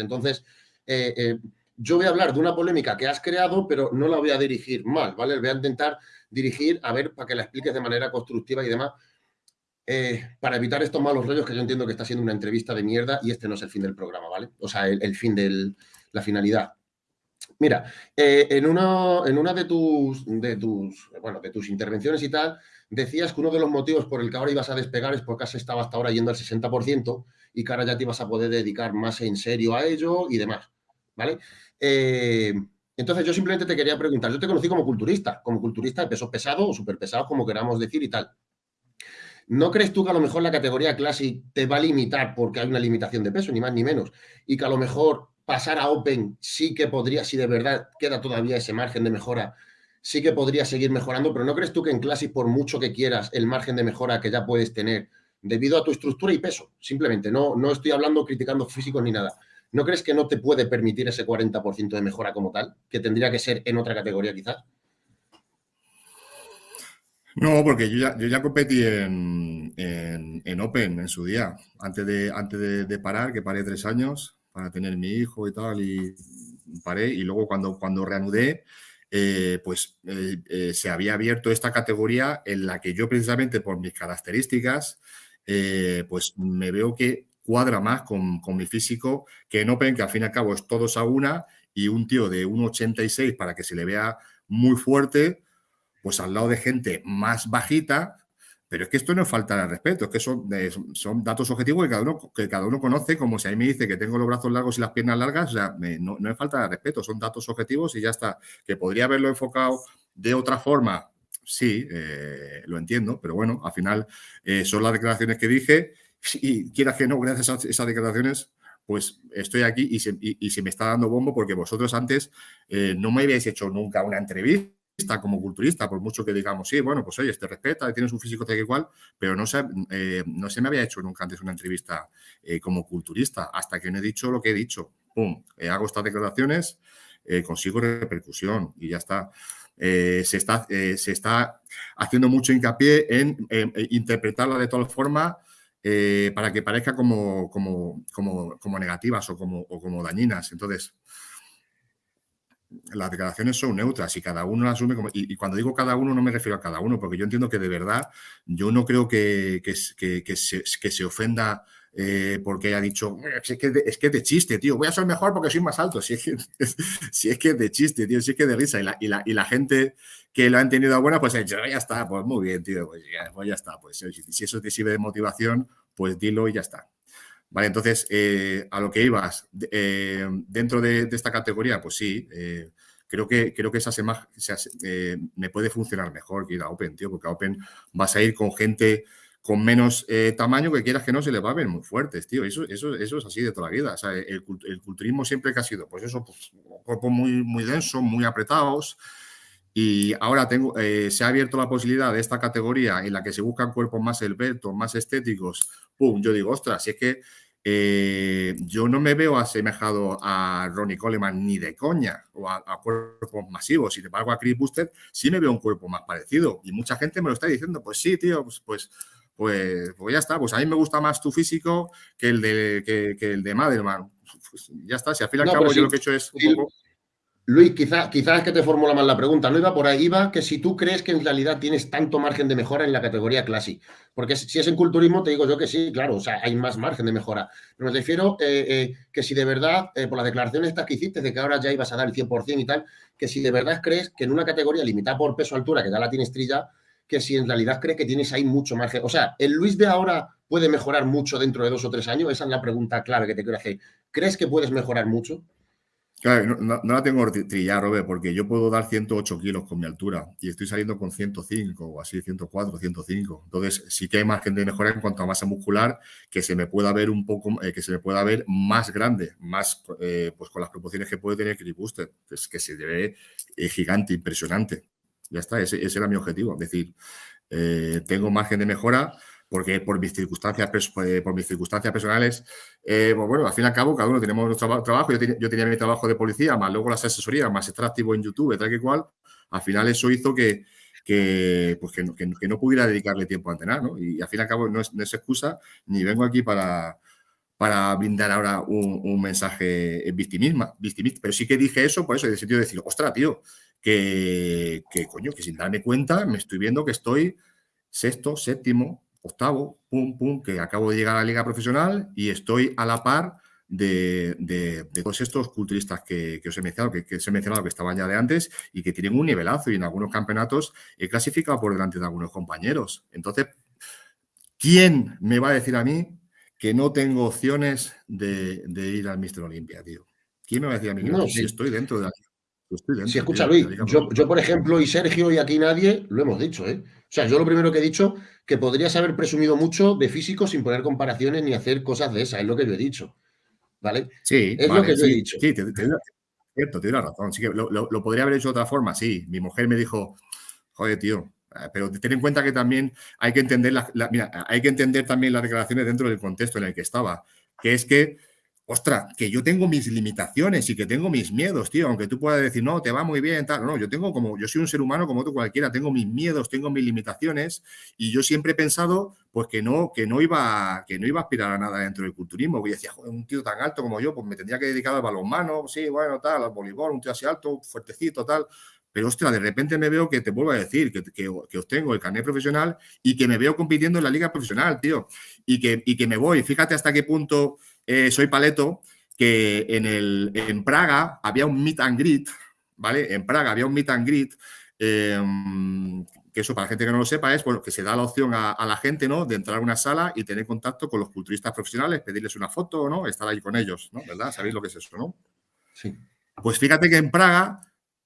Entonces, eh, eh, yo voy a hablar de una polémica que has creado, pero no la voy a dirigir mal, ¿vale? Voy a intentar dirigir, a ver, para que la expliques de manera constructiva y demás, para evitar estos malos rollos que yo entiendo que está siendo una entrevista de mierda y este no es el fin del programa, ¿vale? O sea, el, fin de la finalidad. Mira, en, una, en una de tus, de tus, bueno, de tus intervenciones y tal, decías que uno de los motivos por el que ahora ibas a despegar es porque has estado hasta ahora yendo al 60% y que ahora ya te ibas a poder dedicar más en serio a ello y demás, ¿vale? Eh, entonces yo simplemente te quería preguntar, yo te conocí como culturista, como culturista de pesos pesados o súper pesados, como queramos decir y tal. ¿No crees tú que a lo mejor la categoría Classic te va a limitar porque hay una limitación de peso, ni más ni menos? Y que a lo mejor pasar a Open sí que podría, si de verdad queda todavía ese margen de mejora, sí que podría seguir mejorando, pero ¿no crees tú que en Classic, por mucho que quieras, el margen de mejora que ya puedes tener debido a tu estructura y peso, simplemente, no, no estoy hablando criticando físicos ni nada, ¿no crees que no te puede permitir ese 40% de mejora como tal, que tendría que ser en otra categoría quizás? No, porque yo ya, yo ya competí en, en, Open en su día, antes de, antes de, parar, que paré tres años para tener mi hijo y tal, y paré, y luego cuando, cuando reanudé, eh, pues eh, eh, se había abierto esta categoría en la que yo precisamente por mis características, pues me veo que cuadra más con, mi físico que en Open, que al fin y al cabo es todos a una y un tío de 1,86 para que se le vea muy fuerte, pues al lado de gente más bajita, pero es que esto no es falta de respeto, es que son, son datos objetivos que cada, uno, que cada uno conoce, como si a mí me dice que tengo los brazos largos y las piernas largas, o sea, no, es falta de respeto, son datos objetivos y ya está. Que podría haberlo enfocado de otra forma, sí, eh, lo entiendo, pero bueno, al final eh, son las declaraciones que dije y quieras que no, gracias a esas declaraciones, pues estoy aquí y se, me está dando bombo porque vosotros antes eh, no me habéis hecho nunca una entrevista como culturista, por mucho que digamos, sí, bueno, pues oye, te respeta, tienes un físico tal igual, pero no se, eh, no se me había hecho nunca antes una entrevista eh, como culturista, hasta que no he dicho lo que he dicho. Pum, eh, hago estas declaraciones, consigo repercusión y ya está. se, está se está haciendo mucho hincapié en interpretarla de tal forma para que parezca como, como, como, como negativas o como, o como dañinas. Entonces, las declaraciones son neutras y cada uno las asume como... Y, cuando digo cada uno no me refiero a cada uno, porque yo entiendo que de verdad yo no creo que, que, se, que se, ofenda eh, porque haya dicho, es que, es que de chiste, tío, voy a ser mejor porque soy más alto. Si es que, si es, que de chiste, tío, si es que de risa. Y la, y la, y la gente que lo ha entendido a buena, pues ha dicho, ya está, pues muy bien, tío, pues ya, pues ya está. Pues si eso te sirve de motivación, pues dilo y ya está. Vale, entonces, eh, a lo que ibas, eh, dentro de, esta categoría, pues sí, eh, creo que, creo que esa se, me puede funcionar mejor que ir a Open, tío, porque a Open vas a ir con gente con menos tamaño que quieras que no se le va a ver muy fuertes, tío. Eso, eso, eso es así de toda la vida. O sea, el, culturismo siempre que ha sido, pues eso, pues, cuerpos muy, muy densos, muy apretados. Y ahora tengo, se ha abierto la posibilidad de esta categoría en la que se buscan cuerpos más esbeltos, más estéticos, pum, yo digo, ostras, si es que eh, yo no me veo asemejado a Ronnie Coleman ni de coña o a, cuerpos masivos. Sin embargo, a Chris Buster sí me veo un cuerpo más parecido. Y mucha gente me lo está diciendo, pues sí, tío, pues, pues, pues, pues ya está. Pues a mí me gusta más tu físico que el de, que, el de Madelman. Pues ya está, si al fin y al cabo yo lo que he hecho es un poco... Luis, quizás quizá es que te formula mal la pregunta. No iba por ahí, iba que si tú crees que en realidad tienes tanto margen de mejora en la categoría Classic. Porque si es en culturismo, te digo yo que sí, claro, o sea, hay más margen de mejora. Pero me refiero eh, eh, que si de verdad, eh, por las declaraciones estas que hiciste, de que ahora ya ibas a dar el 100% y tal, que si de verdad crees que en una categoría limitada por peso-altura, que ya la tienes trilla, que si en realidad crees que tienes ahí mucho margen. O sea, ¿el Luis de ahora puede mejorar mucho dentro de dos o tres años? Esa es la pregunta clave que te quiero hacer. ¿Crees que puedes mejorar mucho? Claro, no, la tengo trillada, Robert, porque yo puedo dar 108 kilos con mi altura y estoy saliendo con 105 o así, 104, 105. Entonces, sí que hay margen de mejora en cuanto a masa muscular, que se me pueda ver un poco, eh, que se me pueda ver más grande, más, eh, pues con las proporciones que puede tener Chris Booster, es que se ve eh, gigante, impresionante. Ya está, ese, ese, era mi objetivo. Es decir, tengo margen de mejora, porque por mis circunstancias, eh, por mis circunstancias personales, eh, pues bueno, al fin y al cabo, cada uno tenemos nuestro trabajo. Yo, tenía, mi trabajo de policía, más luego las asesorías, más estar activo en YouTube, tal que cual. Al final eso hizo que, que, pues que, no, pudiera dedicarle tiempo a entrenar, ¿no? Y, al fin y al cabo no es, excusa, ni vengo aquí para, para brindar ahora un, mensaje victimista, victimista, pero sí que dije eso por eso, en el sentido de decir, ostras, tío, que, que coño, que sin darme cuenta me estoy viendo que estoy sexto, séptimo, octavo, pum, pum, que acabo de llegar a la liga profesional y estoy a la par de, todos estos culturistas que, os he mencionado, que, que, os he mencionado que estaban ya de antes y que tienen un nivelazo y en algunos campeonatos he clasificado por delante de algunos compañeros. Entonces, ¿quién me va a decir a mí que no tengo opciones de, ir al Mister Olimpia, tío? ¿Quién me va a decir a mí que no, si estoy dentro de la si escucha Luis, yo, yo, por ejemplo y Sergio y aquí nadie lo hemos dicho, ¿eh? O sea, yo lo primero que he dicho que podrías haber presumido mucho de físico sin poner comparaciones ni hacer cosas de esas, es lo que yo he dicho. ¿vale? Sí, es lo que yo he dicho. Sí, te, cierto, tienes razón. Sí que lo, podría haber hecho de otra forma, sí. Mi mujer me dijo, joder, tío, eh, pero ten en cuenta que también hay que entender hay que entender también las declaraciones dentro del contexto en el que estaba, que es que ostras, que yo tengo mis limitaciones y que tengo mis miedos, tío, aunque tú puedas decir, no, te va muy bien, tal, no, yo tengo como, yo soy un ser humano como otro cualquiera, tengo mis miedos, tengo mis limitaciones y yo siempre he pensado, pues que no, que no iba, que no iba a aspirar a nada dentro del culturismo, porque decía, joder, un tío tan alto como yo, pues me tendría que dedicar al balonmano, sí, bueno, tal, al voleibol, un tío así alto, fuertecito, tal, pero ostras, de repente me veo que te vuelvo a decir que, que, que, obtengo el carnet profesional y que me veo compitiendo en la liga profesional, tío, y que, y que me voy, fíjate hasta qué punto eh, soy Paleto, que en, el, en Praga había un meet and greet, ¿vale? En Praga había un meet and greet, em, que eso para la gente que no lo sepa es bueno, que se da la opción a, la gente, ¿no? De entrar a una sala y tener contacto con los culturistas profesionales, pedirles una foto, ¿no? Estar ahí con ellos, ¿no? ¿Verdad? ¿Sabéis lo que es eso, no? Sí. Pues fíjate que en Praga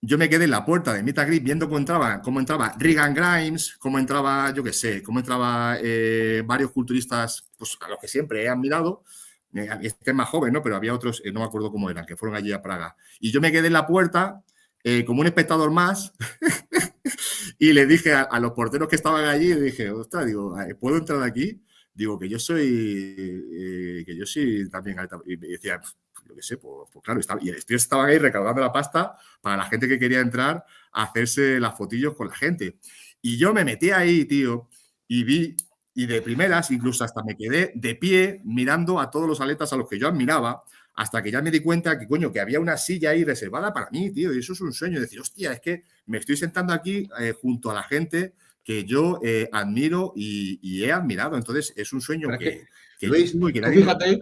yo me quedé en la puerta de Meet and Greet viendo cómo entraba, cómo entraba Regan Grimes, cómo entraba, yo qué sé, cómo entraba eh, varios culturistas, pues a los que siempre he admirado, este es más joven, ¿no? Pero había otros, eh, no me acuerdo cómo eran, que fueron allí a Praga. Y yo me quedé en la puerta eh, como un espectador más y le dije a, los porteros que estaban allí, le dije, ostras, digo, ¿puedo entrar aquí? Digo, que yo soy, que yo soy también Y me decía, yo qué sé, pues, pues claro, estaba, y el estaban ahí recaudando la pasta para la gente que quería entrar a hacerse las fotillos con la gente. Y yo me metí ahí, tío, y vi y de primeras, incluso hasta me quedé de pie mirando a todos los atletas a los que yo admiraba, hasta que ya me di cuenta que, coño, que había una silla ahí reservada para mí, tío, y eso es un sueño, decir, hostia, es que me estoy sentando aquí eh, junto a la gente que yo eh, admiro y, he admirado, entonces es un sueño que, que, Luis, tú fíjate,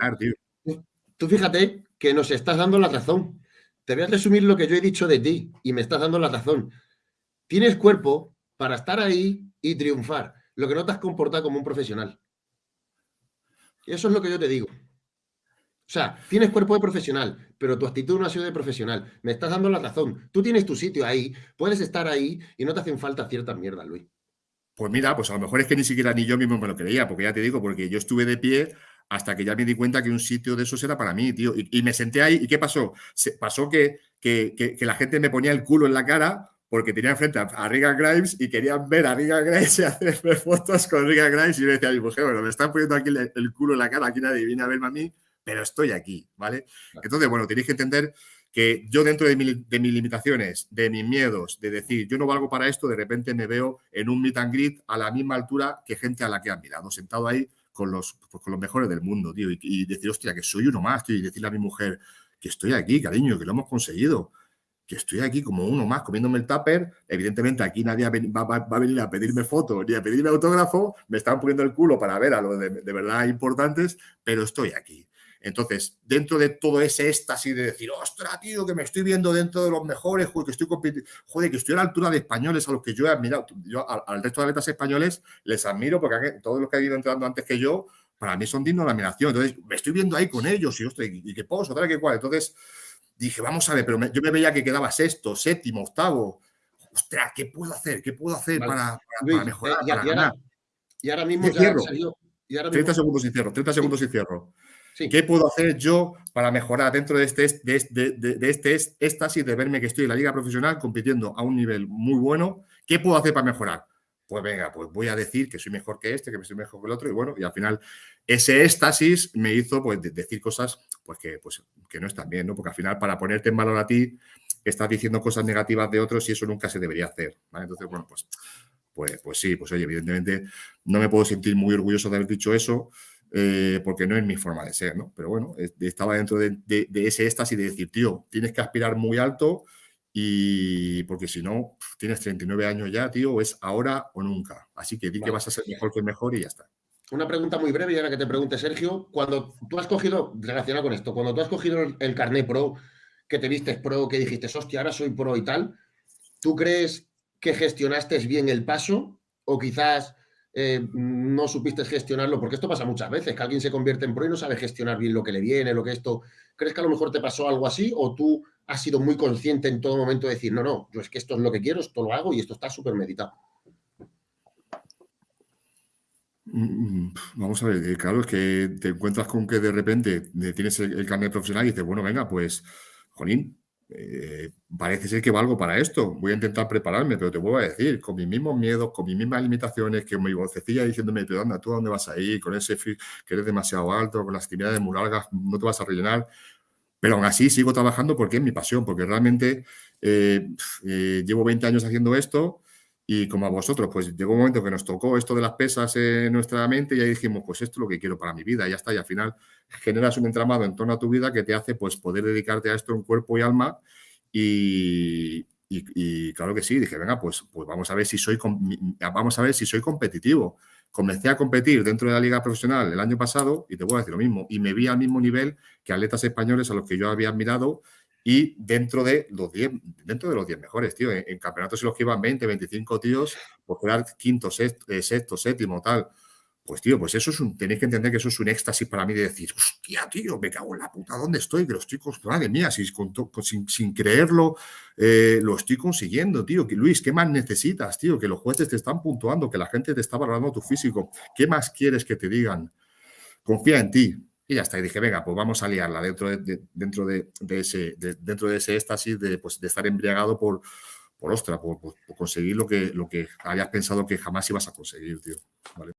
tú fíjate que nos estás dando la razón. Te voy a resumir lo que yo he dicho de ti y me estás dando la razón. Tienes cuerpo para estar ahí y triunfar lo que no te has comportado como un profesional. Eso es lo que yo te digo. O sea, tienes cuerpo de profesional, pero tu actitud no ha sido de profesional. Me estás dando la razón. Tú tienes tu sitio ahí, puedes estar ahí y no te hacen falta ciertas mierdas, Luis. Pues mira, pues a lo mejor es que ni siquiera ni yo mismo me lo creía, porque ya te digo, porque yo estuve de pie hasta que ya me di cuenta que un sitio de esos era para mí, tío. Y, me senté ahí, ¿y qué pasó? Se, pasó que, que, que, la gente me ponía el culo en la cara porque tenía enfrente a, Riga Grimes y querían ver a Riga Grimes y hacerme fotos con Riga Grimes y yo decía a mi mujer, bueno, me están poniendo aquí el, culo en la cara, aquí nadie viene a verme a mí, pero estoy aquí, ¿vale? Entonces, bueno, tenéis que entender que yo dentro de, de, mis limitaciones, de mis miedos, de decir, yo no valgo para esto, de repente me veo en un meet and greet a la misma altura que gente a la que he admirado, sentado ahí con los, pues, con los mejores del mundo, tío, y, y, decir, hostia, que soy uno más, tío, y decirle a mi mujer que estoy aquí, cariño, que lo hemos conseguido, estoy aquí como uno más comiéndome el tupper, evidentemente aquí nadie va, a venir a pedirme fotos ni a pedirme autógrafo, me están poniendo el culo para ver a los de, verdad importantes, pero estoy aquí. Entonces, dentro de todo ese éxtasis de decir, ostras, tío, que me estoy viendo dentro de los mejores, joder, que estoy joder, que estoy a la altura de españoles a los que yo he admirado. Yo al, resto de atletas españoles les admiro porque todos los que han ido entrando antes que yo, para mí son dignos de admiración. Entonces, me estoy viendo ahí con ellos y, ostras, y, que puedo, otra que cual. Entonces, dije, vamos a ver, pero yo me veía que quedaba sexto, séptimo, octavo. Ostras, ¿qué puedo hacer? ¿Qué puedo hacer para, mejorar? y, ahora, y, ahora, mismo ya cierro. 30 segundos y cierro, 30 segundos y cierro. ¿Qué puedo hacer yo para mejorar dentro de este, de, este, de, este éxtasis de verme que estoy en la liga profesional compitiendo a un nivel muy bueno? ¿Qué puedo hacer para mejorar? Pues venga, pues voy a decir que soy mejor que este, que soy mejor que el otro, y bueno, y al final ese éxtasis me hizo pues, decir cosas pues, que, pues, que no están bien, ¿no? Porque al final, para ponerte en valor a ti, estás diciendo cosas negativas de otros y eso nunca se debería hacer. Entonces, bueno, pues, pues, pues sí, pues oye, evidentemente no me puedo sentir muy orgulloso de haber dicho eso. eh, porque no es mi forma de ser, ¿no? Pero bueno, estaba dentro de, ese éxtasis de decir, tío, tienes que aspirar muy alto y porque si no, tienes 39 años ya, tío, es ahora o nunca. Así que di que vas a ser mejor que mejor y ya está. Una pregunta muy breve y ahora que te pregunte, Sergio, cuando tú has cogido, relacionado con esto, cuando tú has cogido el, el carnet pro, que te vistes pro, que dijiste, hostia, ahora soy pro y tal, ¿tú crees que gestionaste bien el paso o quizás eh, no supiste gestionarlo, porque esto pasa muchas veces, que alguien se convierte en pro y no sabe gestionar bien lo que le viene, lo que esto. ¿Crees que a lo mejor te pasó algo así o tú has sido muy consciente en todo momento de decir, no, no, yo es que esto es lo que quiero, esto lo hago y esto está súper meditado? Mm, mm, vamos a ver, eh, claro, es que te encuentras con que de repente tienes el, el carnet profesional y dices, bueno, venga, pues, Jolín, eh, parece ser que valgo para esto, voy a intentar prepararme, pero te vuelvo a decir, con mis mismos miedos, con mis mismas limitaciones, que mi vocecilla diciéndome, pero anda, ¿tú a dónde vas a ir? Con ese que eres demasiado alto, con las actividades muy largas, no te vas a rellenar. Pero aún así sigo trabajando porque es mi pasión, porque realmente eh, eh, llevo 20 años haciendo esto y como a vosotros, pues llegó un momento que nos tocó esto de las pesas en nuestra mente y ahí dijimos, pues esto es lo que quiero para mi vida, ya está, y al final generas un entramado en torno a tu vida que te hace pues poder dedicarte a esto en cuerpo y alma y, claro que sí, dije, venga, pues, pues vamos a ver si soy vamos a ver si soy competitivo. Comencé a competir dentro de la liga profesional el año pasado y te voy a decir lo mismo, y me vi al mismo nivel que atletas españoles a los que yo había admirado y dentro de los 10 dentro de los 10 mejores, tío. En, campeonatos en los que iban 20, 25 tíos, por quedar quinto, sexto, eh, sexto, séptimo, tal. Pues, tío, pues eso es un. Tenéis que entender que eso es un éxtasis para mí de decir, hostia, tío, me cago en la puta, ¿dónde estoy? Que lo estoy. Madre mía, si, sin, sin, creerlo, eh, lo estoy consiguiendo, tío. Luis, ¿qué más necesitas, tío? Que los jueces te están puntuando, que la gente te está valorando tu físico. ¿Qué más quieres que te digan? Confía en ti. Y ya está. Y dije, venga, pues vamos a liarla dentro de, dentro de, ese, dentro de ese éxtasis de, pues, de estar embriagado por, por ostra, por, conseguir lo que, lo que habías pensado que jamás ibas a conseguir, tío. ¿Vale?